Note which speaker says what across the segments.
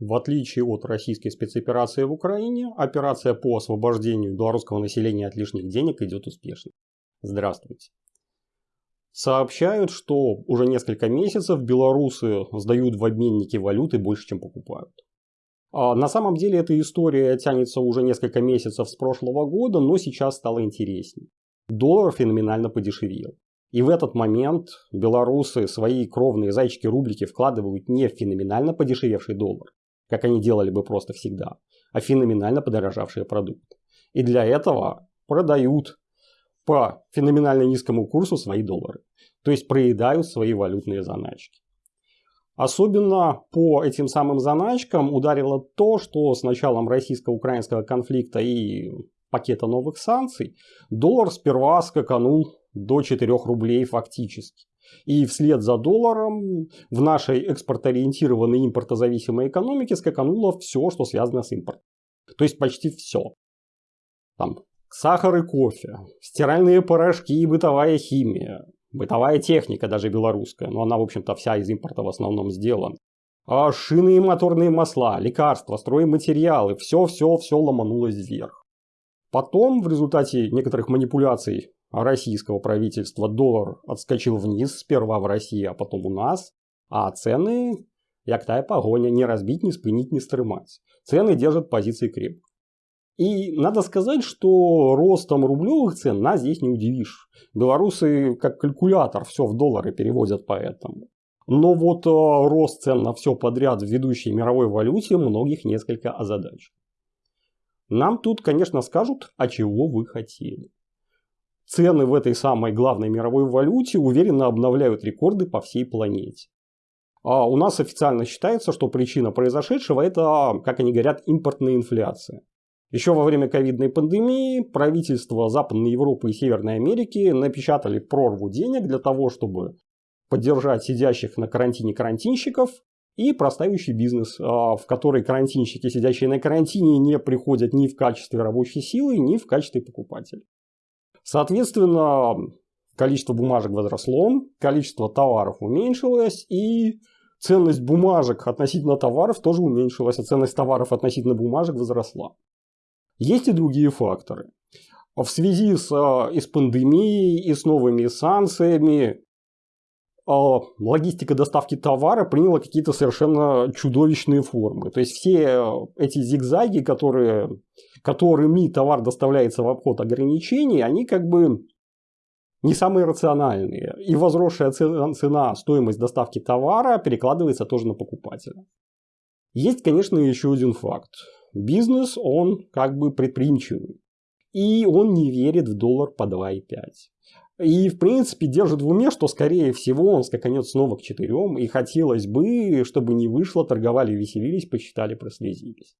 Speaker 1: В отличие от российской спецоперации в Украине, операция по освобождению белорусского населения от лишних денег идет успешно. Здравствуйте. Сообщают, что уже несколько месяцев белорусы сдают в обменники валюты больше, чем покупают. А на самом деле эта история тянется уже несколько месяцев с прошлого года, но сейчас стало интереснее. Доллар феноменально подешевел. И в этот момент белорусы свои кровные зайчики-рублики вкладывают не в феноменально подешевевший доллар, как они делали бы просто всегда, а феноменально подорожавшие продукты. И для этого продают по феноменально низкому курсу свои доллары. То есть проедают свои валютные заначки. Особенно по этим самым заначкам ударило то, что с началом российско-украинского конфликта и пакета новых санкций доллар сперва скаканул до 4 рублей фактически. И вслед за долларом в нашей экспортоориентированной импортозависимой экономике скакануло все, что связано с импортом. То есть почти все. Там сахар и кофе, стиральные порошки и бытовая химия, бытовая техника даже белорусская, но она в общем-то вся из импорта в основном сделана. А шины и моторные масла, лекарства, стройматериалы, все-все-все ломанулось вверх. Потом в результате некоторых манипуляций российского правительства доллар отскочил вниз, сперва в России, а потом у нас, а цены, як тая погоня, не разбить, не спынить, не стрымать. Цены держат позиции крепко. И надо сказать, что ростом рублевых цен нас здесь не удивишь. Белорусы как калькулятор все в доллары переводят поэтому. Но вот э, рост цен на все подряд в ведущей мировой валюте многих несколько озадачил. Нам тут, конечно, скажут, а чего вы хотели. Цены в этой самой главной мировой валюте уверенно обновляют рекорды по всей планете. А у нас официально считается, что причина произошедшего это, как они говорят, импортная инфляция. Еще во время ковидной пандемии правительства Западной Европы и Северной Америки напечатали прорву денег для того, чтобы поддержать сидящих на карантине карантинщиков и простающий бизнес, а, в который карантинщики, сидящие на карантине, не приходят ни в качестве рабочей силы, ни в качестве покупателей. Соответственно, количество бумажек возросло, количество товаров уменьшилось, и ценность бумажек относительно товаров тоже уменьшилась, а ценность товаров относительно бумажек возросла. Есть и другие факторы. В связи с, а, и с пандемией, и с новыми санкциями а, логистика доставки товара приняла какие-то совершенно чудовищные формы. То есть все эти зигзаги, которые, которыми товар доставляется в обход ограничений, они как бы не самые рациональные. И возросшая цена, стоимость доставки товара перекладывается тоже на покупателя. Есть, конечно, еще один факт бизнес, он как бы предприимчивый. И он не верит в доллар по 2,5. И, в принципе, держит в уме, что, скорее всего, он скаканет снова к четырем. И хотелось бы, чтобы не вышло, торговали, веселились, посчитали, прослезились.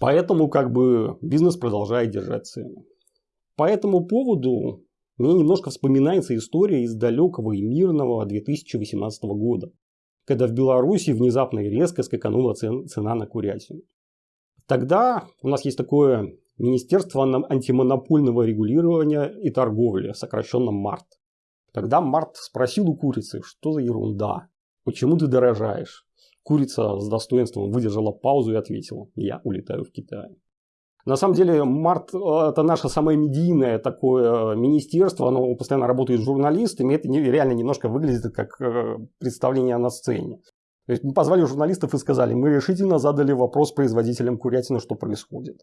Speaker 1: Поэтому, как бы, бизнес продолжает держать цены. По этому поводу мне немножко вспоминается история из далекого и мирного 2018 года когда в Беларуси внезапно и резко скаканула цена на курятину. Тогда у нас есть такое Министерство антимонопольного регулирования и торговли, сокращенно МАРТ. Тогда МАРТ спросил у курицы, что за ерунда, почему ты дорожаешь? Курица с достоинством выдержала паузу и ответила, я улетаю в Китай. На самом деле, Март – это наше самое медийное такое министерство, оно постоянно работает с журналистами, это реально немножко выглядит как э, представление на сцене. То есть мы позвали журналистов и сказали, мы решительно задали вопрос производителям курятины, что происходит.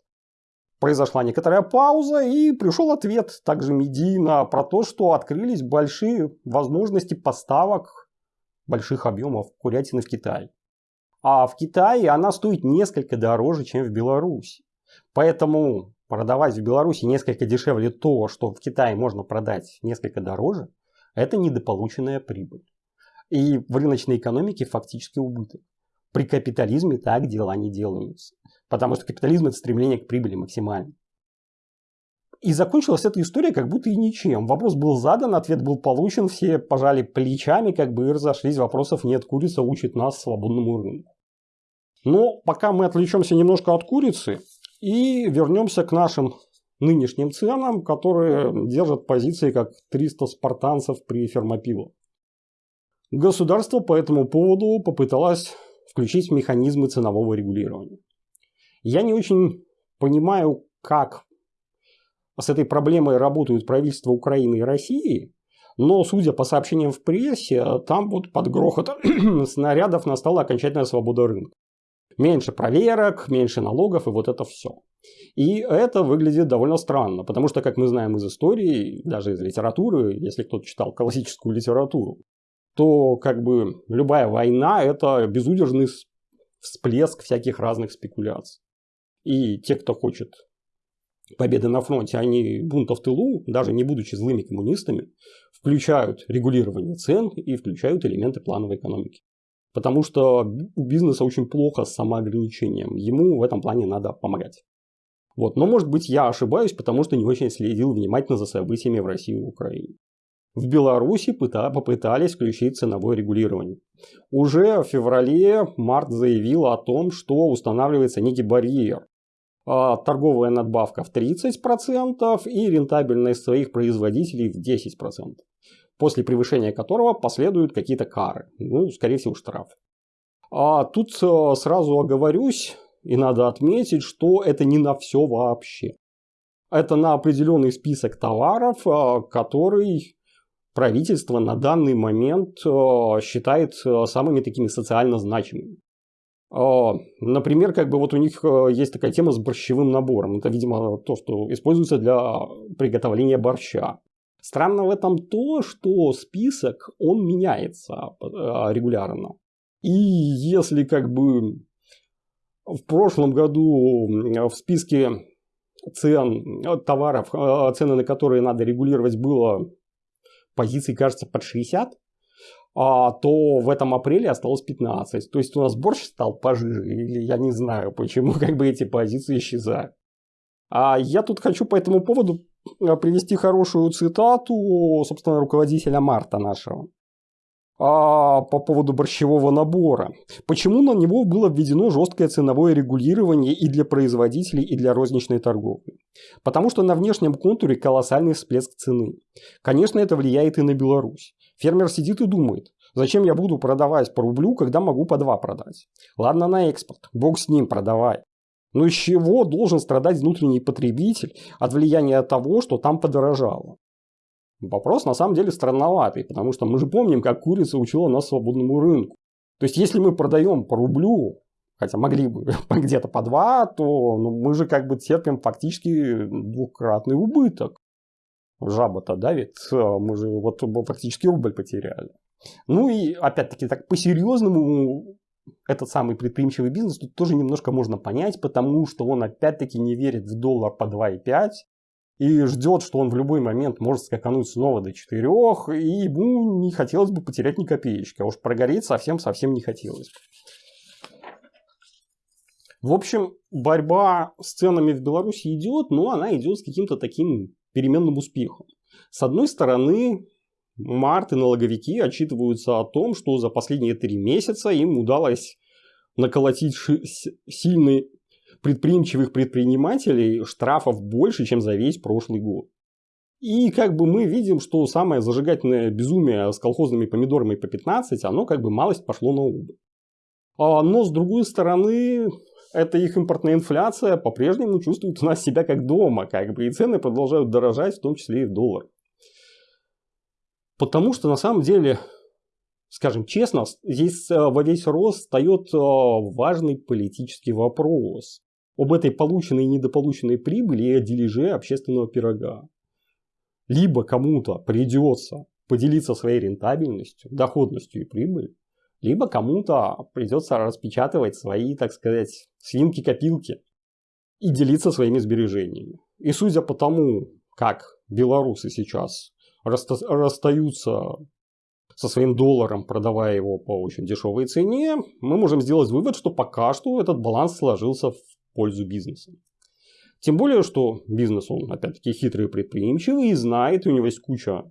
Speaker 1: Произошла некоторая пауза и пришел ответ также медийно про то, что открылись большие возможности поставок больших объемов курятины в Китай. А в Китае она стоит несколько дороже, чем в Беларуси. Поэтому продавать в Беларуси несколько дешевле то, что в Китае можно продать несколько дороже, это недополученная прибыль. И в рыночной экономике фактически убыток. При капитализме так дела не делаются. Потому что капитализм это стремление к прибыли максимально. И закончилась эта история как будто и ничем. Вопрос был задан, ответ был получен, все пожали плечами, как бы и разошлись. Вопросов нет, курица учит нас свободному рынку. Но пока мы отвлечемся немножко от курицы, и вернемся к нашим нынешним ценам, которые держат позиции как 300 спартанцев при фермопилу. Государство по этому поводу попыталось включить механизмы ценового регулирования. Я не очень понимаю, как с этой проблемой работают правительства Украины и России, но, судя по сообщениям в прессе, там вот под грохот снарядов настала окончательная свобода рынка. Меньше проверок, меньше налогов и вот это все. И это выглядит довольно странно, потому что, как мы знаем из истории, даже из литературы, если кто-то читал классическую литературу, то как бы любая война – это безудержный всплеск всяких разных спекуляций. И те, кто хочет победы на фронте, они бунта в тылу, даже не будучи злыми коммунистами, включают регулирование цен и включают элементы плановой экономики. Потому что у бизнеса очень плохо с самоограничением. Ему в этом плане надо помогать. Вот. Но может быть я ошибаюсь, потому что не очень следил внимательно за событиями в России и Украине. В Беларуси попытались включить ценовое регулирование. Уже в феврале Март заявил о том, что устанавливается некий барьер. А, торговая надбавка в 30% и рентабельность своих производителей в 10%. После превышения которого последуют какие-то кары. Ну, скорее всего, штраф. А тут э, сразу оговорюсь, и надо отметить, что это не на все вообще. Это на определенный список товаров, э, который правительство на данный момент э, считает самыми такими социально значимыми. Например, как бы вот у них есть такая тема с борщевым набором. Это, видимо, то, что используется для приготовления борща. Странно в этом то, что список, он меняется регулярно. И если как бы в прошлом году в списке цен э, товаров, э, цены на которые надо регулировать, было позиций, кажется, под 60, а, то в этом апреле осталось 15. То есть у нас борщ стал пожиже, или я не знаю, почему как бы эти позиции исчезают. А я тут хочу по этому поводу э, привести хорошую цитату, собственно, руководителя Марта нашего а, по поводу борщевого набора. Почему на него было введено жесткое ценовое регулирование и для производителей, и для розничной торговли? Потому что на внешнем контуре колоссальный всплеск цены. Конечно, это влияет и на Беларусь. Фермер сидит и думает, зачем я буду продавать по рублю, когда могу по два продать? Ладно на экспорт, бог с ним, продавай. Но из чего должен страдать внутренний потребитель от влияния того, что там подорожало? Вопрос на самом деле странноватый, потому что мы же помним, как курица учила нас свободному рынку. То есть, если мы продаем по рублю, хотя могли бы где-то по два, то ну, мы же как бы терпим фактически двукратный убыток. Жаба-то давит, мы же вот фактически рубль потеряли. Ну и опять-таки так по-серьезному этот самый предприимчивый бизнес тут тоже немножко можно понять, потому что он опять-таки не верит в доллар по 2,5, и ждет, что он в любой момент может скакануть снова до 4, и ему не хотелось бы потерять ни копеечки, а уж прогореть совсем-совсем не хотелось. В общем, борьба с ценами в Беларуси идет, но она идет с каким-то таким переменным успехом. С одной стороны, март и налоговики отчитываются о том, что за последние три месяца им удалось наколотить сильный предприимчивых предпринимателей штрафов больше, чем за весь прошлый год. И как бы мы видим, что самое зажигательное безумие с колхозными помидорами по 15, оно как бы малость пошло на убыль. А, но с другой стороны, эта их импортная инфляция по-прежнему чувствует у нас себя как дома, как бы, и цены продолжают дорожать, в том числе и в доллар. Потому что на самом деле, скажем честно, здесь э, во весь рост встает э, важный политический вопрос об этой полученной и недополученной прибыли и о дележе общественного пирога. Либо кому-то придется поделиться своей рентабельностью, доходностью и прибылью, либо кому-то придется распечатывать свои, так сказать, свинки-копилки и делиться своими сбережениями. И судя по тому, как белорусы сейчас расстаются со своим долларом, продавая его по очень дешевой цене, мы можем сделать вывод, что пока что этот баланс сложился в пользу бизнеса. Тем более, что бизнес, он опять-таки хитрый и предприимчивый и знает, у него есть куча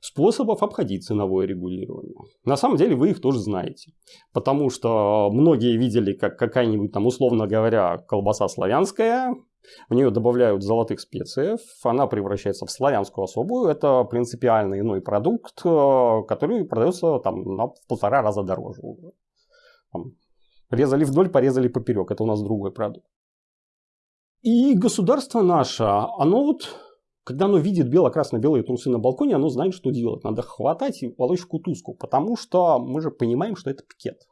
Speaker 1: способов обходить ценовое регулирование. На самом деле вы их тоже знаете. Потому что многие видели, как какая-нибудь там, условно говоря, колбаса славянская, в нее добавляют золотых специев, она превращается в славянскую особую. Это принципиально иной продукт, э, который продается там на полтора раза дороже. Там, Резали вдоль, порезали поперек. Это у нас другой продукт. И государство наше, оно вот, когда оно видит бело-красно-белые трусы на балконе, оно знает, что делать. Надо хватать и волочь кутузку, потому что мы же понимаем, что это пикет.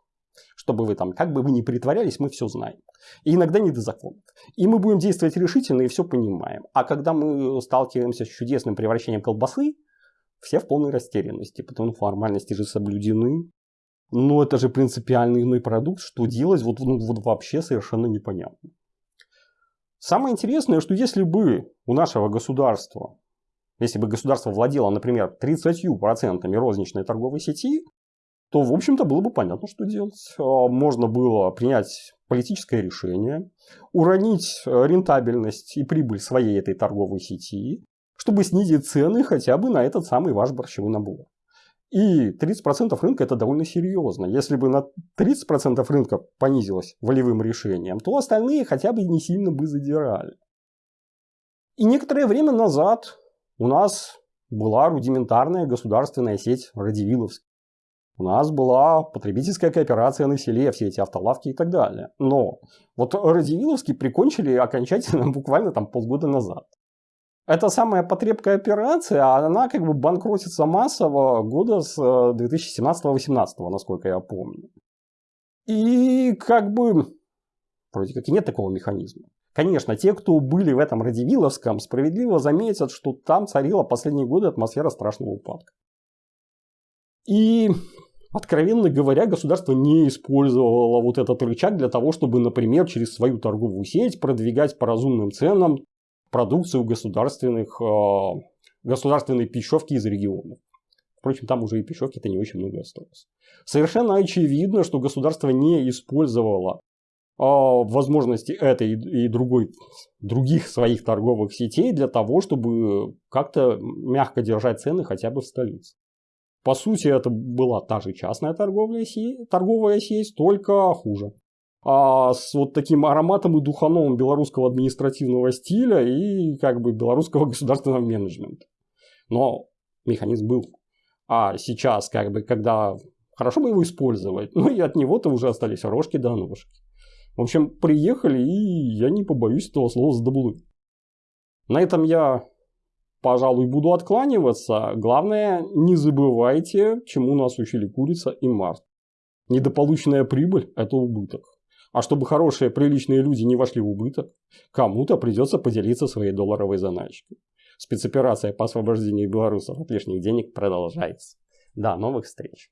Speaker 1: Чтобы вы там, как бы вы ни притворялись, мы все знаем. И иногда не до закона. И мы будем действовать решительно и все понимаем. А когда мы сталкиваемся с чудесным превращением колбасы, все в полной растерянности, потому что формальности же соблюдены. Но это же принципиальный иной продукт, что делать вот, ну, вот вообще совершенно непонятно. Самое интересное, что если бы у нашего государства, если бы государство владело, например, 30% розничной торговой сети, то, в общем-то, было бы понятно, что делать. А, можно было принять политическое решение, уронить э, рентабельность и прибыль своей этой торговой сети, чтобы снизить цены хотя бы на этот самый ваш борщевой набор. И 30% рынка это довольно серьезно. Если бы на 30% рынка понизилось волевым решением, то остальные хотя бы не сильно бы задирали. И некоторое время назад у нас была рудиментарная государственная сеть Радивиловск. У нас была потребительская кооперация на селе, все эти автолавки и так далее. Но вот Радивиловский прикончили окончательно буквально там полгода назад. Эта самая потребная операция, она как бы банкротится массово года с 2017-2018, э, насколько я помню. И как бы вроде как и нет такого механизма. Конечно, те, кто были в этом Радивиловском, справедливо заметят, что там царила последние годы атмосфера страшного упадка. И, откровенно говоря, государство не использовало вот этот рычаг для того, чтобы, например, через свою торговую сеть продвигать по разумным ценам продукцию государственных, э, государственной пищевки из регионов. Впрочем, там уже и пищевки-то не очень много осталось. Совершенно очевидно, что государство не использовало э, возможности этой и другой, других своих торговых сетей для того, чтобы как-то мягко держать цены хотя бы в столице. По сути, это была та же частная торговая сеть, торговая сеть только хуже а, с вот таким ароматом и духаном белорусского административного стиля и как бы белорусского государственного менеджмента. Но механизм был. А сейчас, как бы, когда хорошо бы его использовать, ну и от него-то уже остались рожки до ножки. В общем, приехали, и я не побоюсь этого слова сдобулы. На этом я, пожалуй, буду откланиваться. Главное, не забывайте, чему нас учили курица и Март. Недополученная прибыль – это убыток. А чтобы хорошие, приличные люди не вошли в убыток, кому-то придется поделиться своей долларовой заначкой. Спецоперация по освобождению белорусов от лишних денег продолжается. До новых встреч!